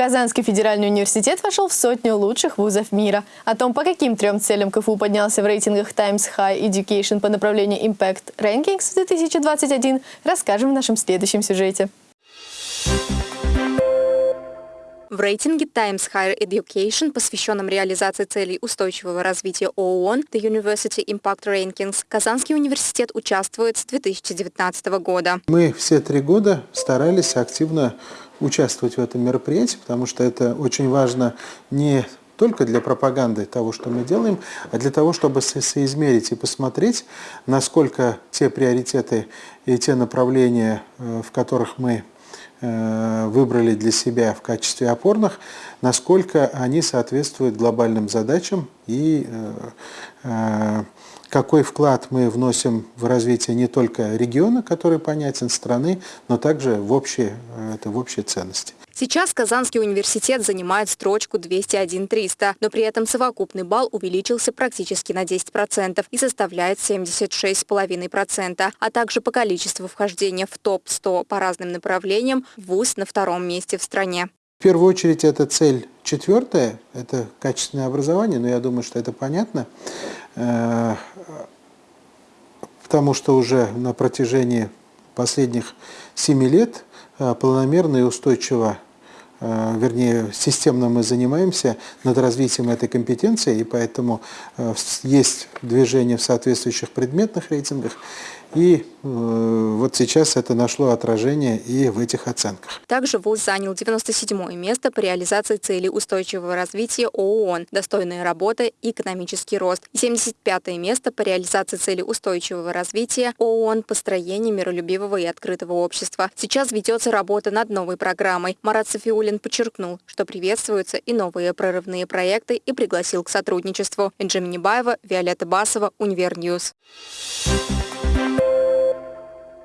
Казанский федеральный университет вошел в сотню лучших вузов мира. О том, по каким трем целям КФУ поднялся в рейтингах Times High Education по направлению Impact Rankings в 2021, расскажем в нашем следующем сюжете. В рейтинге Times Higher Education, посвященном реализации целей устойчивого развития ООН The University Impact Rankings, Казанский университет участвует с 2019 года. Мы все три года старались активно участвовать в этом мероприятии, потому что это очень важно не только для пропаганды того, что мы делаем, а для того, чтобы соизмерить и посмотреть, насколько те приоритеты и те направления, э, в которых мы Э, выбрали для себя в качестве опорных, насколько они соответствуют глобальным задачам и э, э, какой вклад мы вносим в развитие не только региона, который понятен, страны, но также в общие, это в общие ценности. Сейчас Казанский университет занимает строчку 201-300, но при этом совокупный балл увеличился практически на 10% и составляет 76,5%, а также по количеству вхождения в топ-100 по разным направлениям ВУЗ на втором месте в стране. В первую очередь это цель четвертая, это качественное образование, но я думаю, что это понятно, э, потому что уже на протяжении последних семи лет э, планомерно и устойчиво Э, вернее, системно мы занимаемся над развитием этой компетенции, и поэтому есть движение в соответствующих предметных рейтингах. И э, вот сейчас это нашло отражение и в этих оценках. Также ВУЗ занял 97 место по реализации целей устойчивого развития ООН, достойная работа и экономический рост. 75 место по реализации целей устойчивого развития ООН построение миролюбивого и открытого общества. Сейчас ведется работа над новой программой. Марат Софиулин подчеркнул, что приветствуются и новые прорывные проекты и пригласил к сотрудничеству. Энджи Минибаева, Виолетта Басова, Универ News. Thank you.